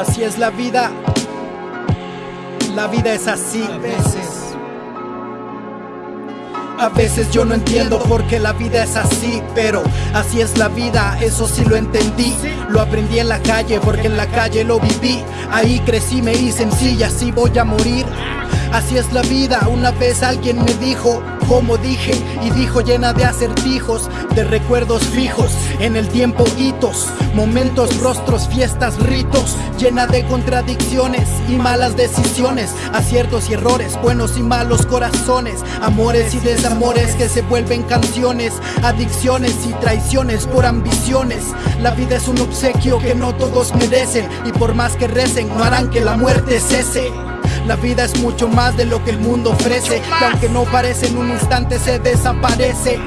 Así es la vida. La vida es así a veces. A veces yo no entiendo por qué la vida es así, pero así es la vida, eso sí lo entendí. Lo aprendí en la calle porque en la calle lo viví. Ahí crecí, me hice sencilla, así voy a morir. Así es la vida, una vez alguien me dijo, como dije, y dijo llena de acertijos, de recuerdos fijos, en el tiempo hitos, momentos, rostros, fiestas, ritos, llena de contradicciones y malas decisiones, aciertos y errores, buenos y malos corazones, amores y desamores que se vuelven canciones, adicciones y traiciones por ambiciones. La vida es un obsequio que no todos merecen y por más que recen no harán que la muerte cese. La vida es mucho más de lo que el mundo ofrece, y aunque no parece en un instante se desaparece.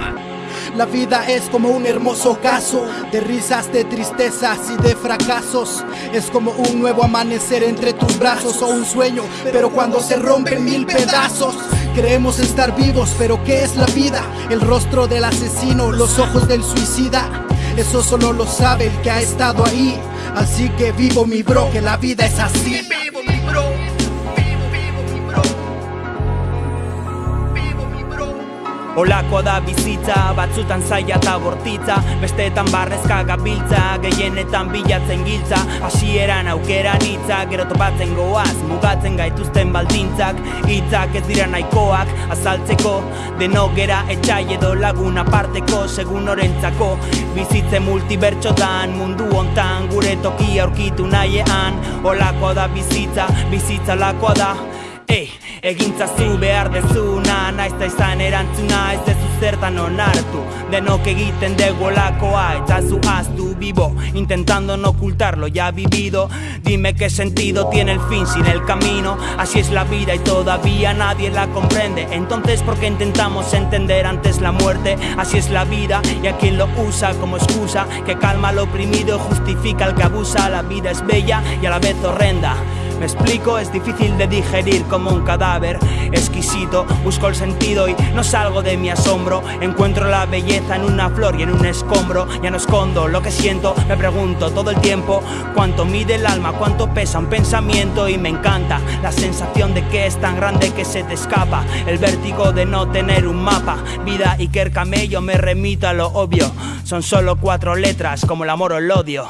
La vida es como un hermoso caso de risas, de tristezas y de fracasos. Es como un nuevo amanecer entre tus brazos o un sueño, pero cuando se rompen mil pedazos. Creemos estar vivos, pero ¿qué es la vida? El rostro del asesino, los ojos del suicida. Eso solo lo sabe el que ha estado ahí. Así que vivo mi bro, que la vida es así. Olakoa da bizitza, batzutan zaila eta bortitza. Besteetan barrezka gabiltza, gehienetan bilatzen giltza. Hasieran aukeran hitzak, gero topatzen goaz Mugatzen gaituzten baldintzak, hitzak ez dira nahikoak Azaltzeko, denogera etxai edo lagun aparteko Segun orentzako, bizitze multibertxotan Mundu hontan gure tokia aurkitu nahiean. Olakoa da bizitza, bizitza lakoa da Ei, egintzazu behar dezuna Naiz da izan erantzuna ez dezu zertan onartu. Denok egiten dugu olakoa eta zu aztu vivo Intentando no ocultar lo ya vivido. Dime qué sentido tiene el fin sin el camino. Así es la vida y todavía nadie la comprende. Entonces ¿por qué intentamos entender antes la muerte? Así es la vida y a quien lo usa como excusa Que calma al oprimido justifica al que abusa. La vida es bella y a la vez horrenda me explico, es difícil de digerir como un cadáver exquisito. Busco el sentido y no salgo de mi asombro. Encuentro la belleza en una flor y en un escombro. Ya no escondo lo que siento, me pregunto todo el tiempo cuánto mide el alma, cuánto pesa un pensamiento. Y me encanta la sensación de que es tan grande que se te escapa. El vértigo de no tener un mapa. Vida y que el camello me remito a lo obvio. Son solo cuatro letras como el amor o el odio.